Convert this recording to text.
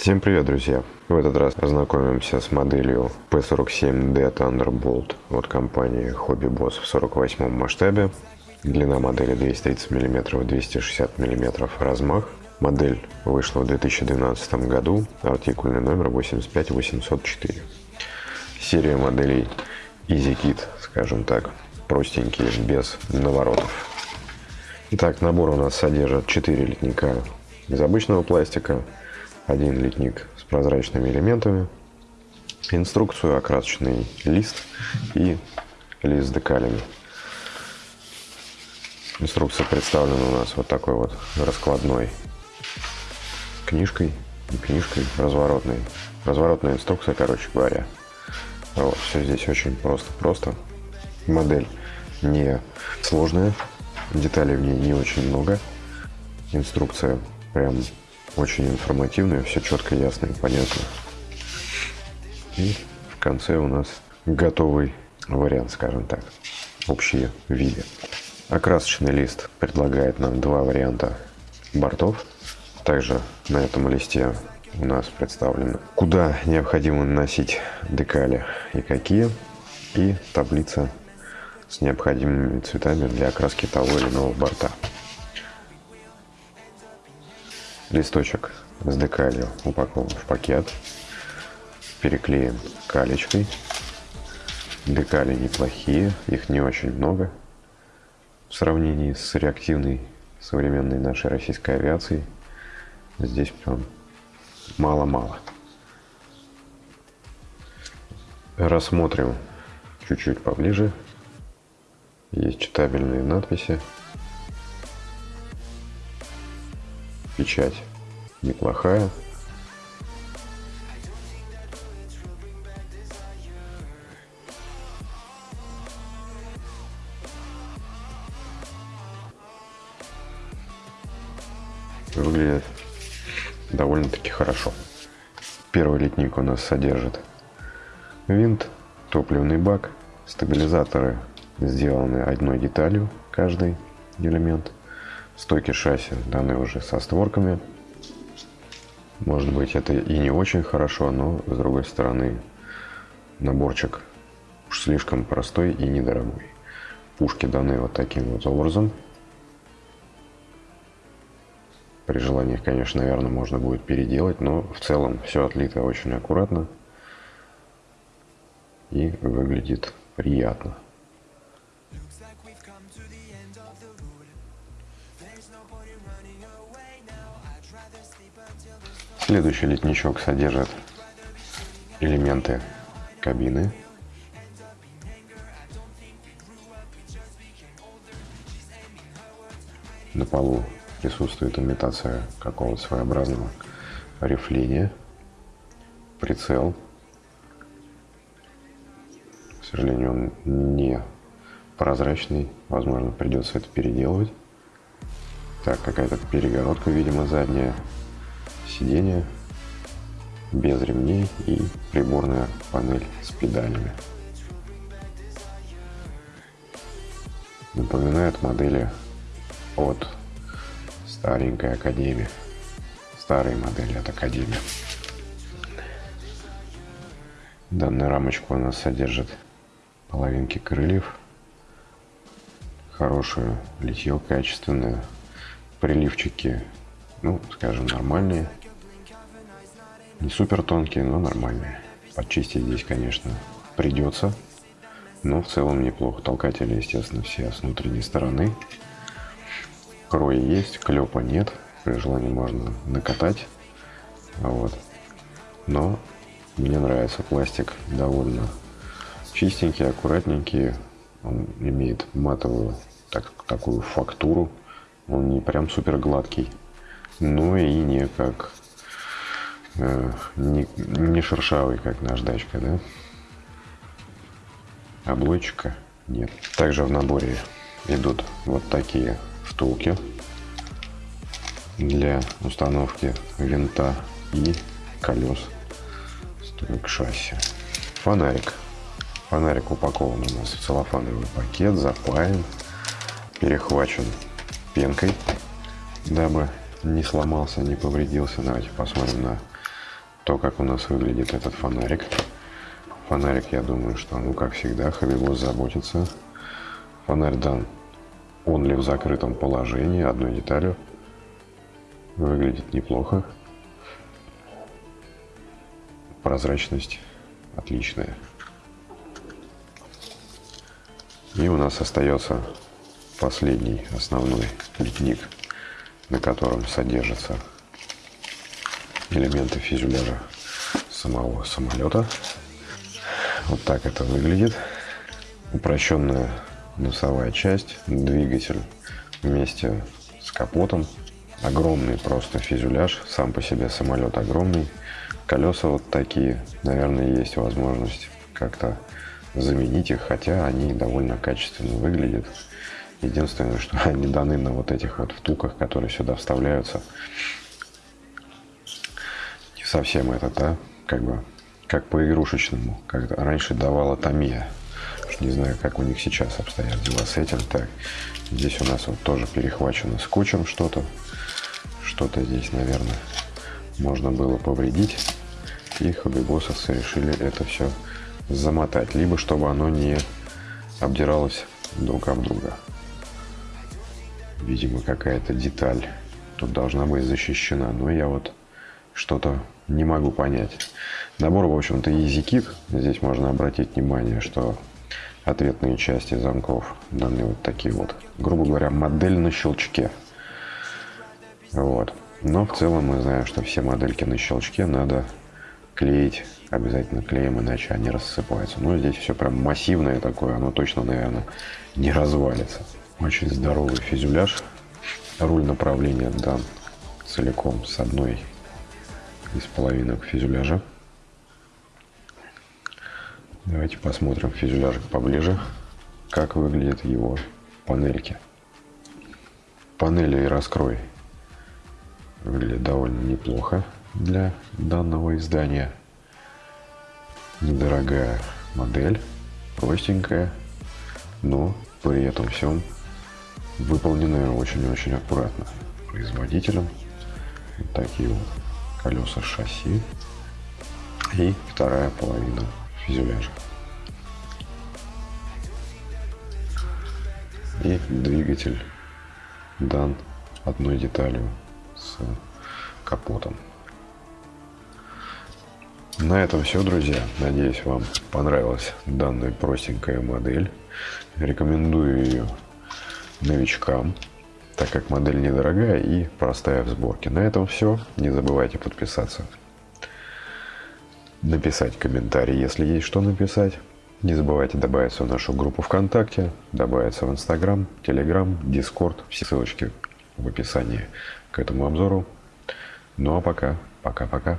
Всем привет, друзья! В этот раз познакомимся с моделью P47D Thunderbolt от компании Hobby Boss в 48 масштабе. Длина модели 230 мм, 260 мм размах. Модель вышла в 2012 году, артикульный номер 85804. Серия моделей EasyKit, скажем так, простенькие, без наворотов. Итак, набор у нас содержит 4 литника из обычного пластика, один литник с прозрачными элементами, инструкцию, окрасочный лист и лист с декалями. Инструкция представлена у нас вот такой вот раскладной книжкой, не книжкой, разворотной. Разворотная инструкция, короче говоря. Вот, все здесь очень просто-просто. Модель не сложная, деталей в ней не очень много. Инструкция прям очень информативная, все четко, ясно и понятно. И в конце у нас готовый вариант, скажем так, общие виды. Окрасочный лист предлагает нам два варианта бортов. Также на этом листе у нас представлено, куда необходимо наносить декали и какие, и таблица с необходимыми цветами для окраски того или иного борта. Листочек с декалью упакован в пакет, переклеен калечкой. Декали неплохие, их не очень много в сравнении с реактивной современной нашей российской авиацией. Здесь прям мало-мало. Рассмотрим чуть-чуть поближе. Есть читабельные надписи. Печать неплохая. Выглядит довольно-таки хорошо. Первый литник у нас содержит винт, топливный бак, стабилизаторы сделаны одной деталью каждый элемент. Стойки шасси даны уже со створками. Может быть это и не очень хорошо, но с другой стороны наборчик уж слишком простой и недорогой. Пушки даны вот таким вот образом. При желании конечно, наверное, можно будет переделать, но в целом все отлито очень аккуратно и выглядит приятно. Следующий летничок содержит элементы кабины. На полу присутствует имитация какого-то своеобразного рифления, прицел. К сожалению, он не прозрачный, возможно, придется это переделывать. Так, какая-то перегородка, видимо, задняя, сиденье без ремней и приборная панель с педалями. Напоминает модели от старенькой Академии. Старые модели от Академии. Данная рамочка у нас содержит половинки крыльев. Хорошее литье, качественное. Приливчики, ну, скажем, нормальные. Не супер тонкие, но нормальные. Подчистить здесь, конечно, придется. Но в целом неплохо. Толкатели, естественно, все с внутренней стороны. Крой есть, клепа нет. При желании можно накатать. Вот. Но мне нравится пластик довольно чистенький, аккуратненький. Он имеет матовую так, такую фактуру. Он не прям супер гладкий, но и не как не, не шершавый, как наждачка, да? Облойчика нет. Также в наборе идут вот такие втулки для установки винта и колес стойк шасси. Фонарик. Фонарик упакован у нас в целлофановый пакет, запаян, перехвачен пенкой, дабы не сломался, не повредился. Давайте посмотрим на то, как у нас выглядит этот фонарик. Фонарик, я думаю, что, ну, как всегда, Хабибос заботится. Фонарь дан он ли в закрытом положении, одной деталью. Выглядит неплохо. Прозрачность отличная. И у нас остается последний основной литник, на котором содержатся элементы фюзеляжа самого самолета. Вот так это выглядит. Упрощенная носовая часть, двигатель вместе с капотом. Огромный просто фюзеляж, сам по себе самолет огромный. Колеса вот такие, наверное, есть возможность как-то заменить их, хотя они довольно качественно выглядят. Единственное, что они даны на вот этих вот втуках, которые сюда вставляются. Совсем это, да, как бы, как по игрушечному, как раньше давала Томия. Не знаю, как у них сейчас обстоят дела с этим. Так, здесь у нас вот тоже перехвачено скотчем что-то. Что-то здесь, наверное, можно было повредить. И хоббибосовцы решили это все замотать. Либо чтобы оно не обдиралось друг об друга. Видимо, какая-то деталь тут должна быть защищена. Но я вот что-то не могу понять. Набор, в общем-то, EasyKit. Здесь можно обратить внимание, что ответные части замков даны вот такие вот. Грубо говоря, модель на щелчке. Вот. Но в целом мы знаем, что все модельки на щелчке надо клеить обязательно клеем, иначе они рассыпаются. Но здесь все прям массивное такое, оно точно, наверное, не развалится. Очень здоровый фюзеляж. Руль направления дан целиком с одной из половинок фюзеляжа. Давайте посмотрим фюзеляжик поближе, как выглядят его панельки. Панели и раскрой выглядят довольно неплохо для данного издания. Недорогая модель, простенькая, но при этом всем выполненная очень-очень аккуратно производителем. Вот такие вот колеса шасси и вторая половина фюзеляжа. И двигатель дан одной деталью с капотом. На этом все, друзья. Надеюсь, вам понравилась данная простенькая модель. Рекомендую ее новичкам, так как модель недорогая и простая в сборке. На этом все. Не забывайте подписаться написать комментарий, если есть что написать. Не забывайте добавиться в нашу группу ВКонтакте, добавиться в Инстаграм, Телеграм, Дискорд. Все ссылочки в описании к этому обзору. Ну а пока, пока-пока.